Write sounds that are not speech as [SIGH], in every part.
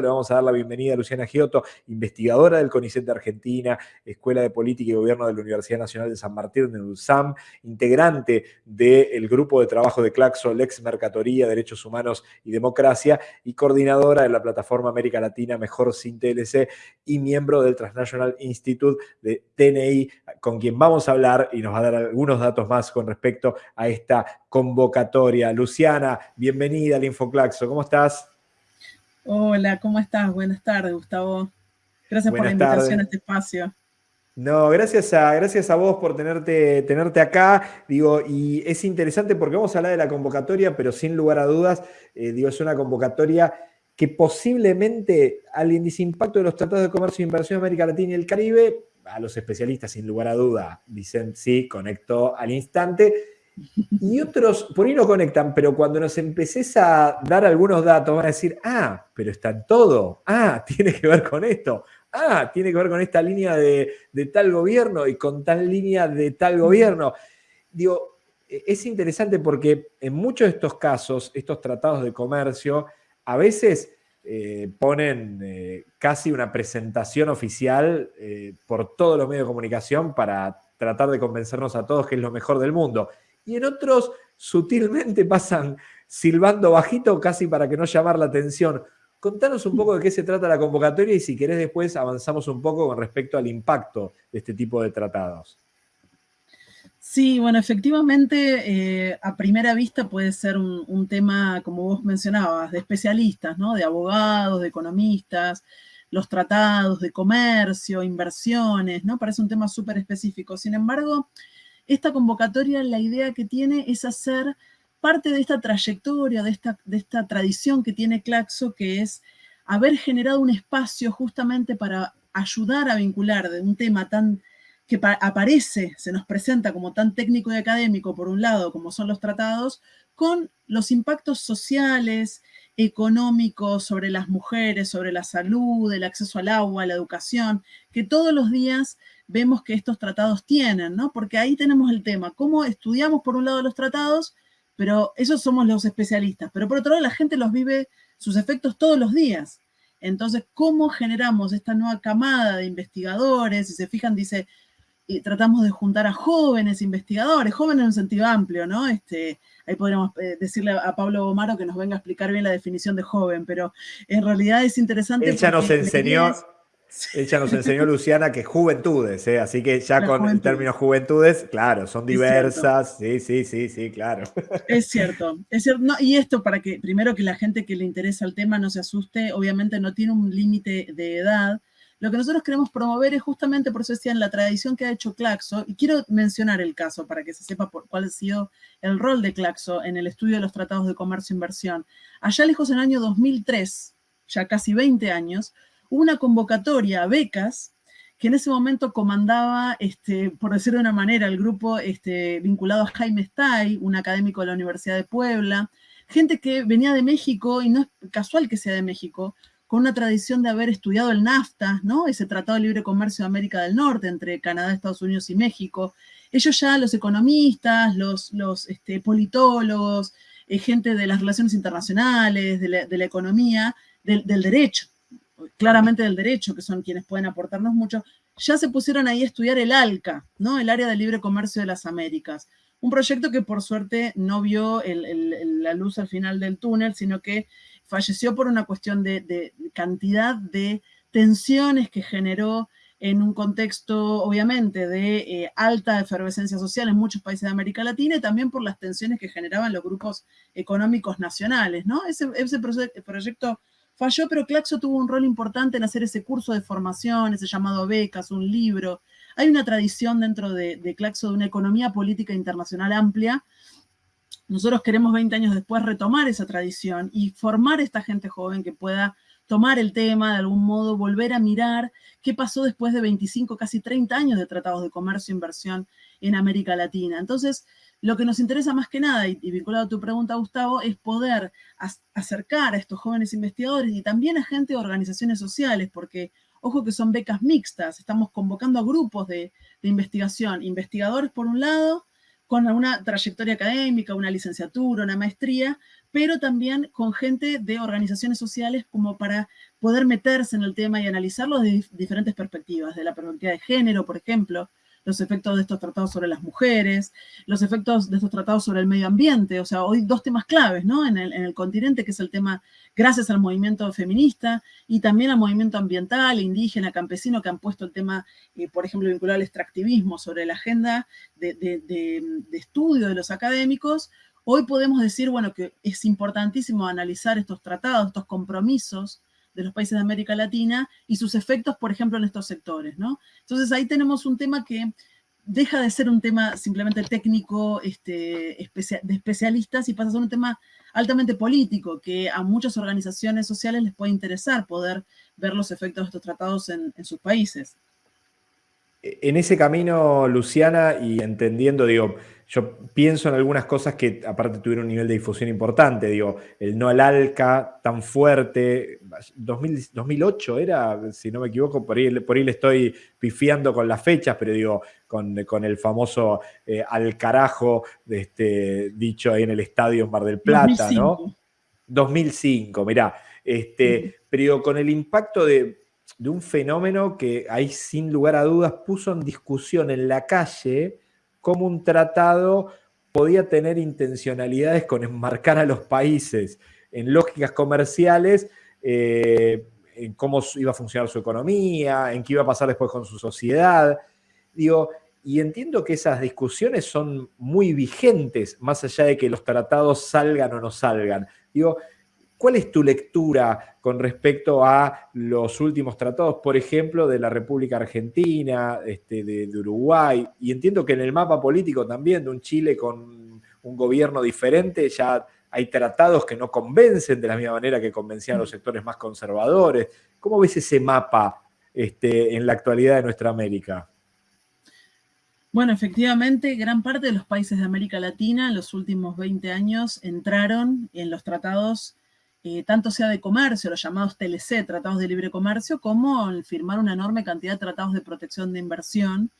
le vamos a dar la bienvenida a Luciana Giotto, investigadora del CONICET de Argentina, Escuela de Política y Gobierno de la Universidad Nacional de San Martín de ULSAM, integrante del grupo de trabajo de Claxo, Lex Mercatoría, Derechos Humanos y Democracia, y coordinadora de la plataforma América Latina Mejor Sin TLC y miembro del Transnational Institute de TNI, con quien vamos a hablar y nos va a dar algunos datos más con respecto a esta convocatoria. Luciana, bienvenida al InfoClaxo, ¿cómo estás? Hola, ¿cómo estás? Buenas tardes, Gustavo. Gracias por la invitación a este espacio. No, gracias a, gracias a vos por tenerte, tenerte acá. Digo, y es interesante porque vamos a hablar de la convocatoria, pero sin lugar a dudas, eh, digo, es una convocatoria que posiblemente al índice impacto de los tratados de comercio e inversión en América Latina y el Caribe, a los especialistas sin lugar a duda dicen sí, conectó al instante, y otros por ahí no conectan, pero cuando nos empeces a dar algunos datos van a decir, ah, pero está en todo, ah, [LAUGHS] tiene que ver con esto, ah, tiene que ver con esta línea de, tal gobierno y con tal línea de tal gobierno. Digo, e, es interesante porque en muchos de estos casos, estos tratados de comercio, a veces eh, ponen eh, casi una presentación oficial eh, por todos los medios de comunicación para tratar de convencernos a todos que es lo mejor del mundo y en otros sutilmente [LAUGHS] pasan silbando bajito casi para que no llamar la atención. Contanos un poco de qué se trata la convocatoria y si querés después avanzamos un poco con respecto al impacto de este tipo de tratados. Sí, bueno, efectivamente, eh, a primera vista puede ser un, tema, como vos mencionabas, de especialistas, ¿no? De abogados, de economistas, los tratados de comercio, inversiones, ¿no? Parece un tema súper específico. Sin embargo, esta convocatoria la idea que tiene es hacer parte de esta trayectoria, de esta, tradición que tiene Claxo, que es haber generado un espacio justamente para ayudar a vincular de un tema tan que aparece, se nos presenta como tan técnico y académico, por un lado, como son los tratados, con los impactos sociales, económicos sobre las mujeres, sobre la salud, el acceso al agua, la educación, que todos los días vemos que estos tratados tienen, ¿no? Porque ahí tenemos el tema, cómo estudiamos por un lado los tratados, pero esos somos los especialistas, pero por otro lado la gente los vive sus efectos todos los días. Entonces, ¿cómo generamos esta nueva camada de investigadores? Si se fijan, dice, y tratamos de juntar a jóvenes investigadores, jóvenes en un sentido amplio, ¿no? Este, ahí podríamos eh, decirle a Pablo Omaro que nos venga a explicar bien la definición de joven, pero en realidad es interesante. Él ya nos enseñó, [LAUGHS] ella nos enseñó, Luciana, que juventudes, ¿eh? así que ya con el término juventudes, claro, son diversas, sí, sí, sí, sí, claro. Es cierto, es cierto. y esto para que, primero que la gente que le interesa el tema no se asuste, obviamente no tiene un límite de edad. Lo que nosotros queremos promover es justamente, por eso decía, en la tradición que ha hecho Claxo, y quiero mencionar el caso para que se sepa por cuál ha sido el rol de Claxo en el estudio de los tratados de comercio e inversión. Allá lejos en el año 2003, ya casi 20 años, una convocatoria a becas que en ese momento comandaba, este, por decirlo de una manera, el grupo este, vinculado a Jaime Stay, un académico de la Universidad de Puebla, gente que venía de México, y no es casual que sea de México, con una tradición de haber estudiado el NAFTA, ¿no? ese Tratado de Libre Comercio de América del Norte entre Canadá, Estados Unidos y México. Ellos ya, los economistas, los, los este, politólogos, eh, gente de las relaciones internacionales, de la, economía, del derecho, claramente del derecho, que son quienes pueden aportarnos mucho, ya se pusieron ahí a estudiar el ALCA, ¿no? el Área de Libre Comercio de las Américas. Un proyecto que por suerte no vio la luz al final del túnel, sino que falleció por una cuestión de, cantidad de tensiones que generó en un contexto, obviamente, de eh, alta efervescencia social en muchos países de América Latina y también por las tensiones que generaban los grupos económicos nacionales, ¿no? Ese, ese proyecto falló, pero Claxo tuvo un rol importante en hacer ese curso de formación, ese llamado becas, un libro. Hay una tradición dentro de, Claxo de una economía política internacional amplia. Nosotros queremos 20 años después retomar esa tradición y formar esta gente joven que pueda tomar el tema, de algún modo volver a mirar qué pasó después de 25, casi 30 años de tratados de comercio e inversión en América Latina. Entonces, lo que nos interesa más que nada, y, vinculado a tu pregunta, Gustavo, es poder acercar a estos jóvenes investigadores y también a gente de organizaciones sociales, porque, ojo que son becas mixtas, estamos convocando a grupos de, investigación, investigadores por un lado, con una trayectoria académica, una licenciatura, una maestría, pero también con gente de organizaciones sociales como para poder meterse en el tema y analizarlo desde diferentes perspectivas, de la perspectiva de género, por ejemplo, los efectos de estos tratados sobre las mujeres, los efectos de estos tratados sobre el medio ambiente, o sea, hoy dos temas claves, ¿no? En el, continente, que es el tema, gracias al movimiento feminista y también al movimiento ambiental, indígena, campesino, que han puesto el tema, eh, por ejemplo, vinculado al extractivismo sobre la agenda de, de estudio de los académicos, hoy podemos decir, bueno, que es importantísimo analizar estos tratados, estos compromisos, de los países de América Latina y sus efectos, por ejemplo, en estos sectores, ¿no? Entonces ahí tenemos un tema que deja de ser un tema simplemente técnico este, de especialistas y pasa a ser un tema altamente político, que a muchas organizaciones sociales les puede interesar poder ver los efectos de estos tratados en, en sus países. En ese camino, Luciana, y entendiendo, digo, yo pienso en algunas cosas que aparte tuvieron un nivel de difusión importante, digo, el no al ALCA tan fuerte, 2008 era, si no me equivoco, por ahí, por ahí le estoy pifiando con las fechas, pero digo, con, el famoso eh, al carajo, este, dicho ahí en el estadio en Mar del Plata, ¿no? 2005, mirá, este, pero digo, con el impacto de, de un fenómeno que ahí sin lugar a dudas puso en discusión en la calle, cómo un tratado podía tener intencionalidades con enmarcar a los países en lógicas comerciales, eh, en cómo iba a funcionar su economía, en qué iba a pasar después con su sociedad. Digo, y entiendo que esas discusiones son muy vigentes, más allá de que los tratados salgan o no salgan. Digo, ¿Cuál es tu lectura con respecto a los últimos tratados, por ejemplo, de la República Argentina, este, de, Uruguay? Y entiendo que en el mapa político también de un Chile con un gobierno diferente, ya hay tratados que no convencen de la misma manera que convencían a los sectores más conservadores. ¿Cómo ves ese mapa este, en la actualidad de nuestra América? Bueno, efectivamente, gran parte de los países de América Latina en los últimos 20 años entraron en los tratados eh, tanto sea de comercio, los llamados TLC, tratados de libre comercio, como firmar una enorme cantidad de tratados de protección de inversión.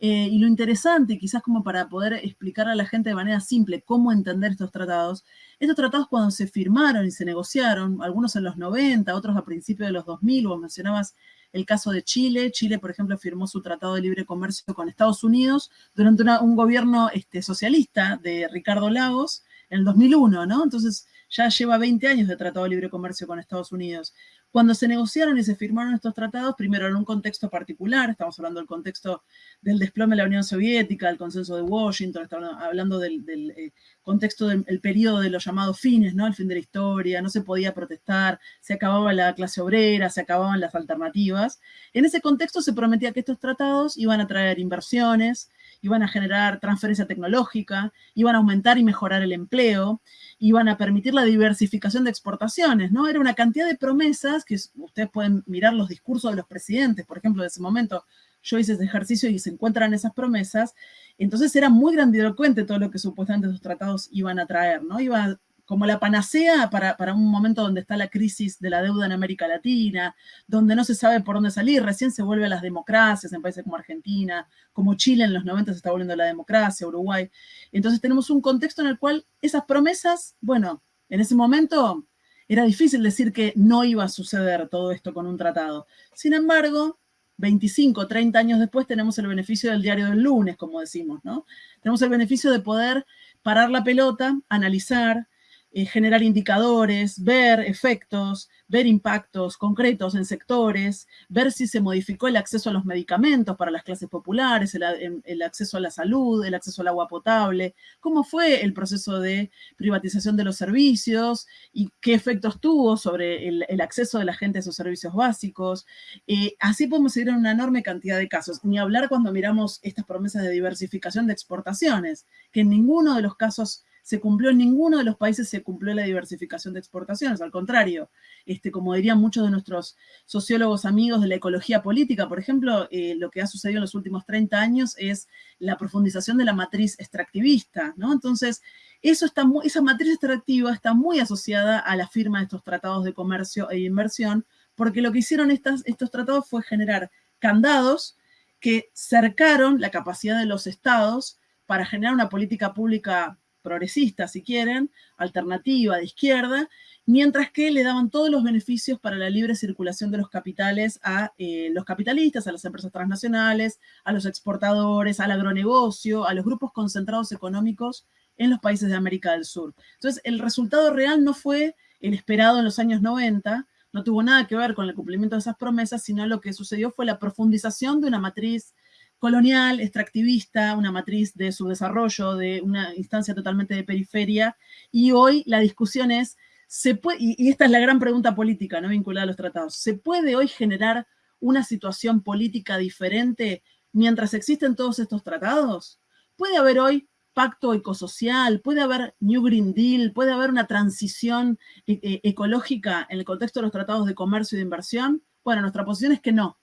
Eh, y lo interesante, quizás como para poder explicar a la gente de manera simple cómo entender estos tratados, estos tratados cuando se firmaron y se negociaron, algunos en los 90, otros a principios de los 2000, vos mencionabas el caso de Chile. Chile, por ejemplo, firmó su tratado de libre comercio con Estados Unidos durante un gobierno este, socialista de Ricardo Lagos en el 2001, ¿no? Entonces, ya lleva 20 años de tratado de libre comercio con Estados Unidos. Cuando se negociaron y se firmaron estos tratados, primero en un contexto particular, estamos hablando del contexto del desplome de la Unión Soviética, del consenso de Washington, estamos hablando del, eh, contexto del periodo de los llamados fines, ¿no? El fin de la historia, no se podía protestar, se acababa la clase obrera, se acababan las alternativas. En ese contexto se prometía que estos tratados iban a traer inversiones, iban a generar transferencia tecnológica, iban a aumentar y mejorar el empleo, iban a permitir la diversificación de exportaciones, ¿no? Era una cantidad de promesas que ustedes pueden mirar los discursos de los presidentes, por ejemplo, de ese momento yo hice ese ejercicio y se encuentran esas promesas, entonces era muy grandilocuente todo lo que supuestamente esos tratados iban a traer, ¿no? Iba como la panacea para, un momento donde está la crisis de la deuda en América Latina, donde no se sabe por dónde salir, recién se vuelve a las democracias en países como Argentina, como Chile en los 90 se está volviendo a la democracia, Uruguay. Entonces tenemos un contexto en el cual esas promesas, bueno, en ese momento era difícil decir que no iba a suceder todo esto con un tratado. Sin embargo, 25, 30 años después tenemos el beneficio del diario del lunes, como decimos, ¿no? Tenemos el beneficio de poder parar la pelota, analizar, eh, generar indicadores, ver efectos, ver impactos concretos en sectores, ver si se modificó el acceso a los medicamentos para las clases populares, el, acceso a la salud, el acceso al agua potable, cómo fue el proceso de privatización de los servicios y qué efectos tuvo sobre el, acceso de la gente a esos servicios básicos. Eh, así podemos seguir en una enorme cantidad de casos, ni hablar cuando miramos estas promesas de diversificación de exportaciones, que en ninguno de los casos se cumplió en ninguno de los países, se cumplió la diversificación de exportaciones, al contrario, este, como dirían muchos de nuestros sociólogos amigos de la ecología política, por ejemplo, eh, lo que ha sucedido en los últimos 30 años es la profundización de la matriz extractivista, ¿no? Entonces, eso está esa matriz extractiva está muy asociada a la firma de estos tratados de comercio e inversión, porque lo que hicieron estas, estos tratados fue generar candados que cercaron la capacidad de los estados para generar una política pública progresista, si quieren, alternativa, de izquierda, mientras que le daban todos los beneficios para la libre circulación de los capitales a eh, los capitalistas, a las empresas transnacionales, a los exportadores, al agronegocio, a los grupos concentrados económicos en los países de América del Sur. Entonces, el resultado real no fue el esperado en los años 90, no tuvo nada que ver con el cumplimiento de esas promesas, sino lo que sucedió fue la profundización de una matriz colonial, extractivista, una matriz de su desarrollo, de una instancia totalmente de periferia, y hoy la discusión es, ¿se puede, y esta es la gran pregunta política no vinculada a los tratados, ¿se puede hoy generar una situación política diferente mientras existen todos estos tratados? ¿Puede haber hoy pacto ecosocial, puede haber New Green Deal, puede haber una transición e, e, ecológica en el contexto de los tratados de comercio y de inversión? Bueno, nuestra posición es que no.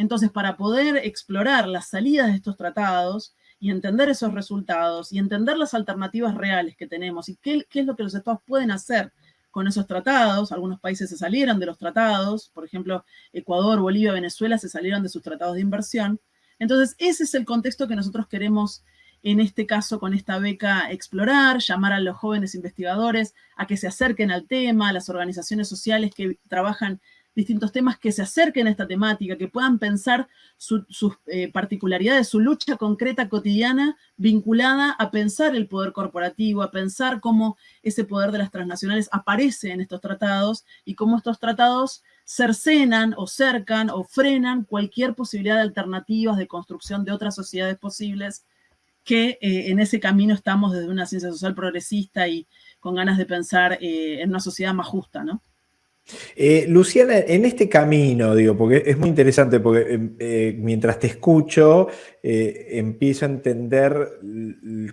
Entonces, para poder explorar las salidas de estos tratados y entender esos resultados y entender las alternativas reales que tenemos y qué, es lo que los estados pueden hacer con esos tratados, algunos países se salieron de los tratados, por ejemplo, Ecuador, Bolivia, Venezuela se salieron de sus tratados de inversión. Entonces, ese es el contexto que nosotros queremos en este caso con esta beca explorar, llamar a los jóvenes investigadores a que se acerquen al tema, a las organizaciones sociales que trabajan distintos temas, que se acerquen a esta temática, que puedan pensar sus eh, particularidades, su lucha concreta cotidiana vinculada a pensar el poder corporativo, a pensar cómo ese poder de las transnacionales aparece en estos tratados y cómo estos tratados cercenan o cercan o frenan cualquier posibilidad de alternativas de construcción de otras sociedades posibles que eh, en ese camino estamos desde una ciencia social progresista y con ganas de pensar eh, en una sociedad más justa, ¿no? Eh, Luciana, en este camino, digo, porque es muy interesante, porque mientras te escucho, empiezo a entender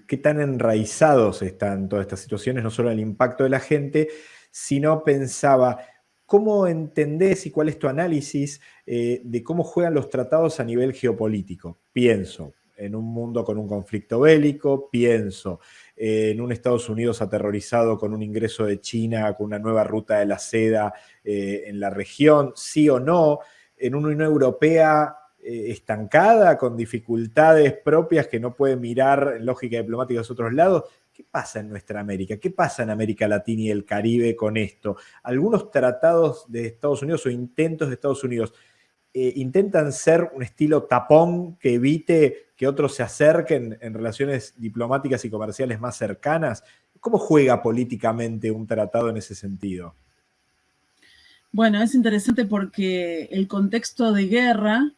qué tan enraizados están todas estas situaciones, no solo el impacto de la gente, sino pensaba, ¿cómo entendés y cuál es tu análisis de cómo juegan los tratados a nivel geopolítico? Pienso, en un mundo con un conflicto bélico, pienso en un Estados Unidos aterrorizado con un ingreso de China, con una nueva ruta de la seda eh, en la región, sí o no, en una Unión Europea eh, estancada, con dificultades propias que no puede mirar en lógica diplomática a otros lados. ¿Qué pasa en nuestra América? ¿Qué pasa en América Latina y el Caribe con esto? Algunos tratados de Estados Unidos o intentos de Estados Unidos eh, intentan ser un estilo tapón que evite que otros se acerquen en relaciones diplomáticas y comerciales más cercanas. ¿Cómo juega políticamente un tratado en ese sentido? Bueno, es interesante porque el contexto de guerra,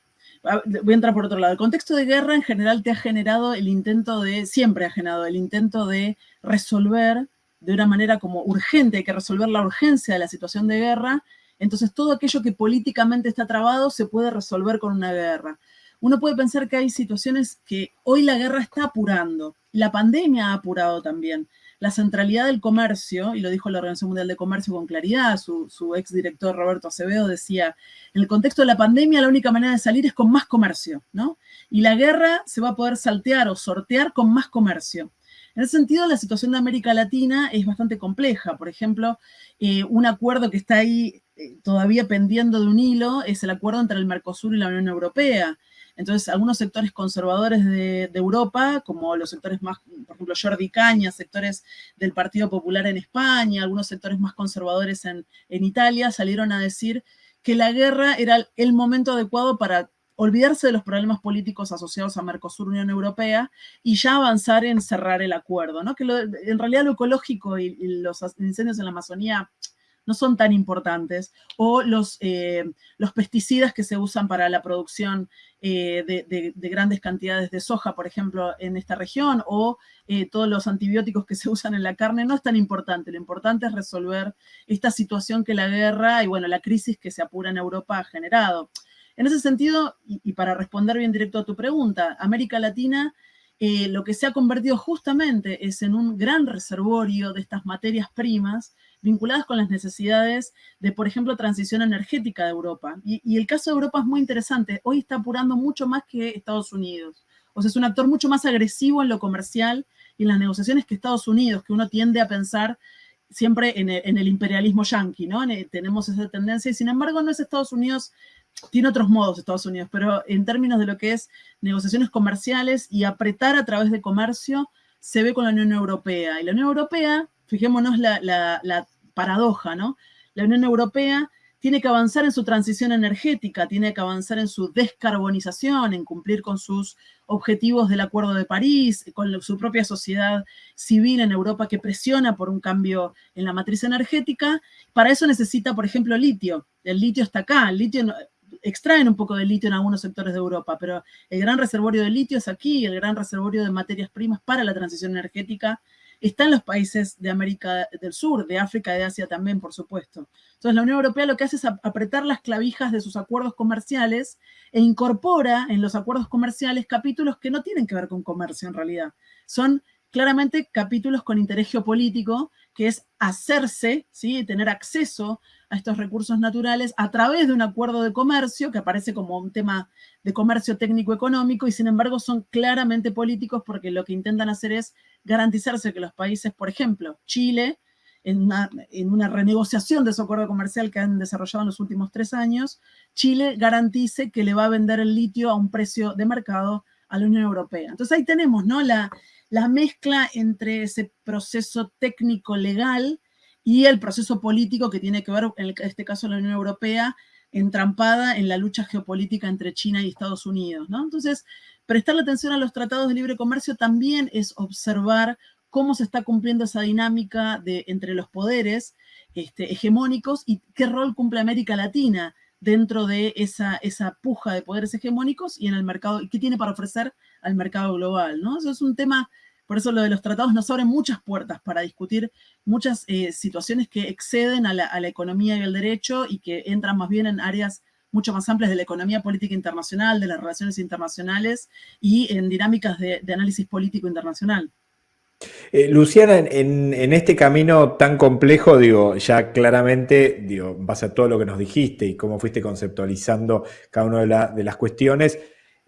ah, voy a entrar por otro lado, el contexto de guerra en general te ha generado el intento de, siempre ha generado el intento de resolver de una manera como urgente, hay que resolver la urgencia de la situación de guerra entonces, todo aquello que políticamente está trabado se puede resolver con una guerra. Uno puede pensar que hay situaciones que hoy la guerra está apurando. La pandemia ha apurado también. La centralidad del comercio, y lo dijo la Organización Mundial de Comercio con claridad, su, su exdirector Roberto Acevedo decía, en el contexto de la pandemia la única manera de salir es con más comercio, ¿no? Y la guerra se va a poder saltear o sortear con más comercio. En ese sentido, la situación de América Latina es bastante compleja. Por ejemplo, eh, un acuerdo que está ahí eh, todavía pendiendo de un hilo es el acuerdo entre el Mercosur y la Unión Europea. Entonces, algunos sectores conservadores de, Europa, como los sectores más, por ejemplo, Jordi Caña, sectores del Partido Popular en España, algunos sectores más conservadores en, Italia, salieron a decir que la guerra era el momento adecuado para olvidarse de los problemas políticos asociados a Mercosur, Unión Europea, y ya avanzar en cerrar el acuerdo, ¿no? Que en realidad lo ecológico y, los incendios en la Amazonía no son tan importantes, o los, eh, los pesticidas que se usan para la producción eh, de, grandes cantidades de soja, por ejemplo, en esta región, o eh, todos los antibióticos que se [LAUGHS] usan en la carne, no es tan importante. Lo importante es resolver esta situación que la guerra y, bueno, la crisis que se apura en Europa ha generado. En ese sentido, y, para responder bien directo a tu pregunta, América Latina lo que se ha convertido justamente es en un gran reservorio de estas materias primas vinculadas con las necesidades de, por ejemplo, transición energética de Europa. Y, el caso de Europa es muy interesante. Hoy está apurando mucho más que Estados Unidos. O sea, es un actor mucho más agresivo en lo comercial y en las negociaciones que Estados Unidos, que uno tiende a pensar siempre en el, imperialismo yanqui, ¿no? tenemos esa tendencia y sin embargo no es Estados Unidos tiene otros modos Estados Unidos, pero en términos de lo que es negociaciones comerciales y apretar a través de comercio, se ve con la Unión Europea. Y la Unión Europea, fijémonos la, la paradoja, ¿no? La Unión Europea tiene que avanzar en su transición energética, tiene que avanzar en su descarbonización, en cumplir con sus objetivos del Acuerdo de París, con su propia sociedad civil en Europa que presiona por un cambio en la matriz energética. Para eso necesita, por ejemplo, litio. El litio está acá, el litio extraen un poco de litio en algunos sectores de Europa, pero el gran reservorio de litio es aquí, el gran reservorio de materias primas para la transición energética está en los países de América del Sur, de África, de Asia también, por supuesto. Entonces, la Unión Europea lo que hace es apretar las clavijas de sus acuerdos comerciales e incorpora en los acuerdos comerciales capítulos que no tienen que ver con comercio en realidad. Son claramente capítulos con interés geopolítico, que es hacerse, ¿sí? tener acceso a estos recursos naturales a través de un acuerdo de comercio, que aparece como un tema de comercio técnico-económico, y sin embargo son claramente políticos porque lo que intentan hacer es garantizarse que los países, por ejemplo, Chile, en una, en una, renegociación de su acuerdo comercial que han desarrollado en los últimos tres años, Chile garantice que le va a vender el litio a un precio de mercado a la Unión Europea. Entonces ahí tenemos ¿no? la, la mezcla entre ese proceso técnico legal y el proceso político que tiene que ver, en este caso la Unión Europea, entrampada en la lucha geopolítica entre China y Estados Unidos. ¿no? Entonces, prestarle atención a los tratados de libre comercio también es observar cómo se está cumpliendo esa dinámica de, entre los poderes este, hegemónicos y qué rol cumple América Latina dentro de esa, esa puja de poderes hegemónicos y en el mercado, y qué tiene para ofrecer al mercado global, ¿no? Eso es un tema por eso lo de los tratados nos abren muchas puertas para discutir muchas eh, situaciones que exceden a la, economía y el derecho y que entran más bien en áreas mucho más amplias de la economía política internacional, de las relaciones internacionales y en dinámicas de, análisis político internacional. Eh, Luciana, en, este camino tan complejo, digo, ya claramente, digo, en base a todo lo que nos dijiste y cómo fuiste conceptualizando cada una de las cuestiones,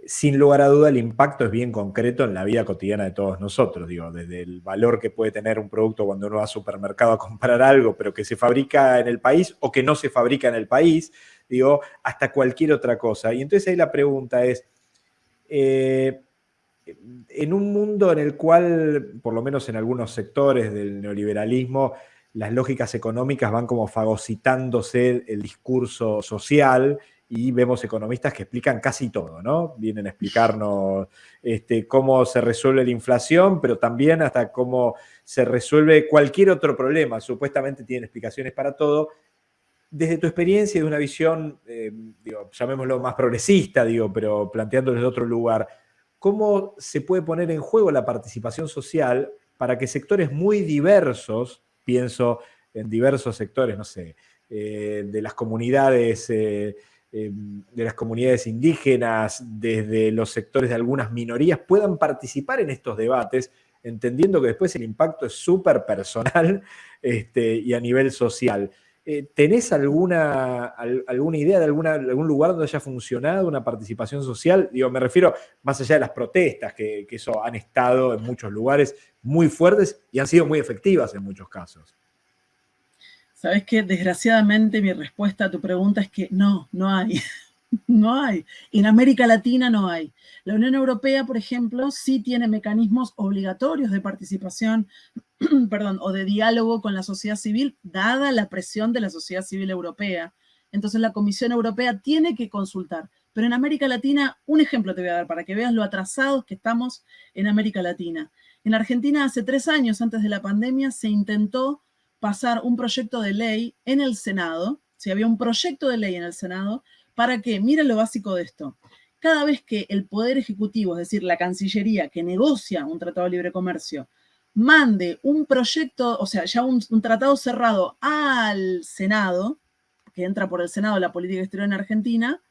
sin lugar a duda el impacto es bien concreto en la vida cotidiana de todos nosotros, digo, desde el valor que puede tener un producto cuando uno va al supermercado a comprar algo, pero que se fabrica en el país o que no se fabrica en el país, digo, hasta cualquier otra cosa. Y entonces ahí la pregunta es, eh, en un mundo en el cual, por lo menos en algunos sectores del neoliberalismo, las lógicas económicas van como fagocitándose el discurso social y vemos economistas que explican casi todo, ¿no? Vienen a explicarnos este, cómo se resuelve la inflación, pero también hasta cómo se resuelve cualquier otro problema. Supuestamente tienen explicaciones para todo. Desde tu experiencia y de una visión, eh, llamémoslo más progresista, digo, pero planteándolo desde otro lugar, ¿cómo se puede poner en juego la participación social para que sectores muy diversos, pienso en diversos sectores, no sé, eh, de las comunidades eh, Em, de las comunidades indígenas, desde los sectores de algunas minorías, puedan participar en estos debates, entendiendo que después el impacto es súper personal [LAUGHS] este, y a nivel social. Eh, ¿Tenés alguna, alguna idea de algún lugar donde haya funcionado una participación social? Digo, me refiero más allá de las protestas, que, que eso han estado en muchos lugares muy fuertes y han sido muy efectivas en muchos casos. Sabes que desgraciadamente mi respuesta a tu pregunta es que no, no hay. [LAUGHS] no hay. En América Latina no hay. La Unión Europea, por ejemplo, sí tiene mecanismos obligatorios de participación, [CLEARS THROAT] perdón, o de diálogo con la sociedad civil, dada la presión de la sociedad civil europea. Entonces la Comisión Europea tiene que consultar. Pero en América Latina, un ejemplo te voy a dar para que veas lo atrasados que estamos en América Latina. En Argentina, hace tres años antes de la pandemia, se intentó pasar un proyecto de ley en el Senado, si había un proyecto de ley en el Senado, para que, miren lo básico de esto, cada vez que el Poder Ejecutivo, es decir, la Cancillería que negocia un tratado de libre comercio, mande un proyecto, o sea, ya un, tratado cerrado al Senado, que entra por el Senado la política exterior en Argentina,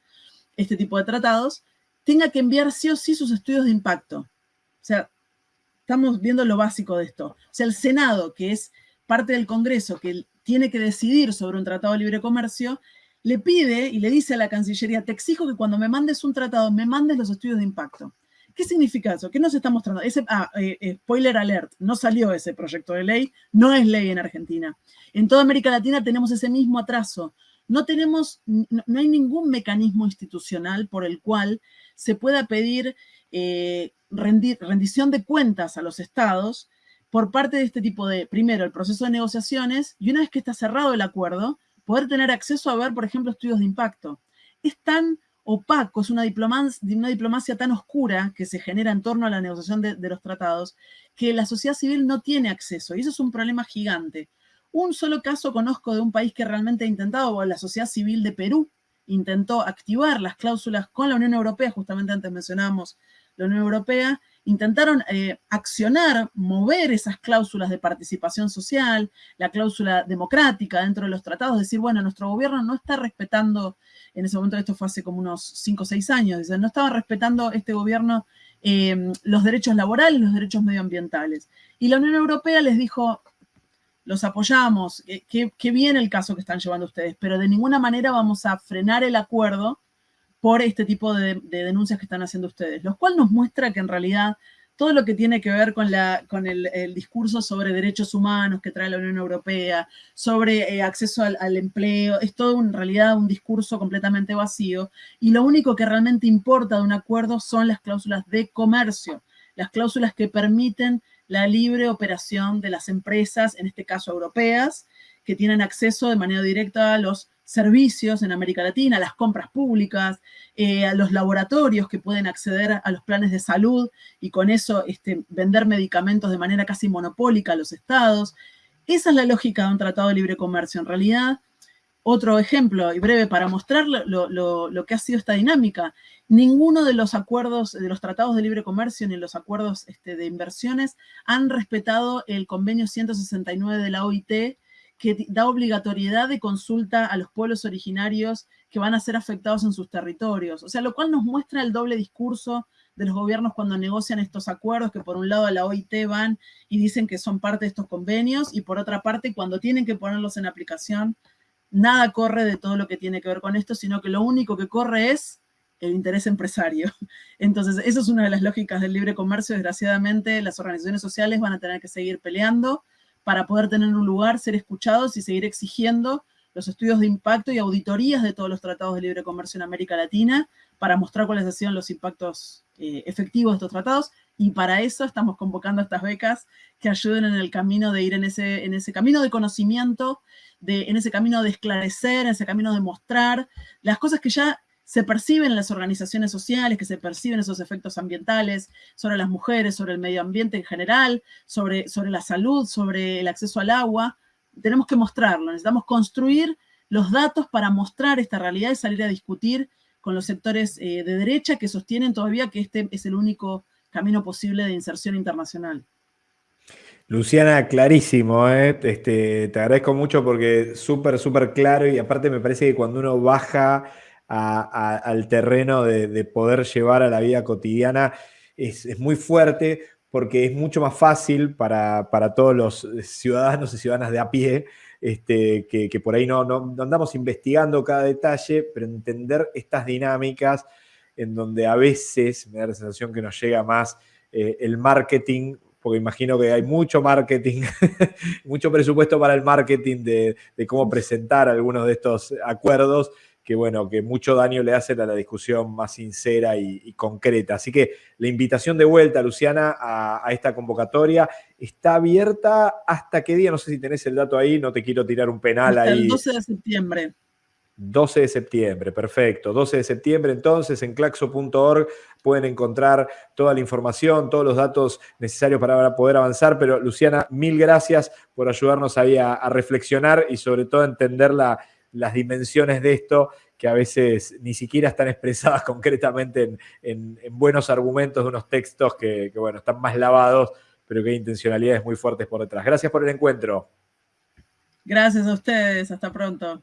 este tipo de tratados, tenga que enviar sí o sí sus estudios de impacto. O sea, estamos viendo lo básico de esto. O sea, el Senado, que es parte del Congreso que tiene que decidir sobre un tratado de libre comercio, le pide y le dice a la Cancillería, te exijo que cuando me mandes un tratado, me mandes los estudios de impacto. ¿Qué significa eso? ¿Qué nos está mostrando? Ese, ah, eh, eh, spoiler alert, no salió ese proyecto de ley, no es ley en Argentina. En toda América Latina tenemos ese mismo atraso. no tenemos, no, hay ningún mecanismo institucional por el cual se pueda pedir eh, rendición de cuentas a los estados por parte de este tipo de, primero, el proceso de negociaciones, y una vez que está cerrado el acuerdo, poder tener acceso a ver, por ejemplo, estudios de impacto. Es tan opaco, es una diplomacia, tan oscura que se genera en torno a la negociación de, los tratados, que la sociedad civil no tiene acceso, y eso es un problema gigante. Un solo caso conozco de un país que realmente ha intentado, la sociedad civil de Perú intentó activar las cláusulas con la Unión Europea, justamente antes mencionábamos la Unión Europea, intentaron eh, accionar, mover esas cláusulas de participación social, la cláusula democrática dentro de los tratados, decir, bueno, nuestro gobierno no está respetando, en ese momento esto fue hace como unos 5 o 6 años, no estaba respetando este gobierno eh, los derechos laborales, los derechos medioambientales. Y la Unión Europea les dijo, los apoyamos, qué bien el caso que están llevando ustedes, pero de ninguna manera vamos a frenar el acuerdo por este tipo de, denuncias que están haciendo ustedes, lo cual nos muestra que en realidad todo lo que tiene que ver con, el, discurso sobre derechos humanos que trae la Unión Europea, sobre eh, acceso al, al, empleo, es todo en realidad un discurso completamente vacío y lo único que realmente importa de un acuerdo son las cláusulas de comercio, las cláusulas que permiten la libre operación de las empresas, en este caso europeas, que tienen acceso de manera directa a los servicios en América Latina, las compras públicas, eh, a los laboratorios que pueden acceder a los planes de salud y con eso este, vender medicamentos de manera casi monopólica a los estados. Esa es la lógica de un tratado de libre comercio. En realidad, otro ejemplo y breve para mostrar lo, que ha sido esta dinámica. Ninguno de los acuerdos, de los tratados de libre comercio ni los acuerdos este, de inversiones han respetado el convenio 169 de la OIT que da obligatoriedad de consulta a los pueblos originarios que van a ser afectados en sus territorios. O sea, lo cual nos muestra el doble discurso de los gobiernos cuando negocian estos acuerdos, que por un lado a la OIT van y dicen que son parte de estos convenios, y por otra parte, cuando tienen que ponerlos en aplicación, nada corre de todo lo que tiene que ver con esto, sino que lo único que corre es el interés empresario. [LAUGHS] Entonces, eso es una de las lógicas del libre comercio. Desgraciadamente, las organizaciones sociales van a tener que seguir peleando para poder tener un lugar, ser escuchados y seguir exigiendo los estudios de impacto y auditorías de todos los tratados de libre comercio en América Latina para mostrar cuáles han sido los impactos eh, efectivos de estos tratados. Y para eso estamos convocando estas becas que ayuden en el camino de ir en ese, en ese camino de conocimiento, en ese camino de esclarecer, en ese camino de mostrar las cosas que ya se perciben en las organizaciones sociales, que se perciben esos efectos ambientales sobre las mujeres, sobre el medio ambiente en general, sobre, sobre la salud, sobre el acceso al agua. Tenemos que mostrarlo, necesitamos construir los datos para mostrar esta realidad y salir a discutir con los sectores eh, de derecha que sostienen todavía que este es el único camino posible de inserción internacional. Luciana, clarísimo, ¿eh? este, te agradezco mucho porque súper, súper claro y aparte me parece que cuando uno baja al terreno de, poder llevar a la vida cotidiana es, muy fuerte porque es mucho más fácil para, todos los ciudadanos y ciudadanas de a pie, este, que, por ahí no, andamos investigando cada detalle, pero entender estas dinámicas en donde a veces me da la sensación que nos llega más eh, el marketing porque imagino que hay mucho marketing, [LAUGHS] mucho presupuesto para el marketing de, cómo presentar algunos de estos acuerdos que bueno, que mucho daño le hace a la discusión más sincera y, concreta. Así que la invitación de vuelta, Luciana, a, esta convocatoria está abierta hasta qué día, no sé si tenés el dato ahí, no te quiero tirar un penal ahí. El 12 de septiembre. 12 de septiembre, perfecto. 12 de septiembre, entonces, en claxo.org pueden encontrar toda la información, todos los datos necesarios para poder avanzar. Pero, Luciana, mil gracias por ayudarnos ahí a, reflexionar y sobre todo a entender la, las dimensiones de esto que a veces ni siquiera están expresadas [LAUGHS] concretamente en, buenos argumentos de unos textos que, que, bueno, están más lavados, pero que hay intencionalidades muy fuertes por detrás. Gracias por el encuentro. Gracias a ustedes, hasta pronto.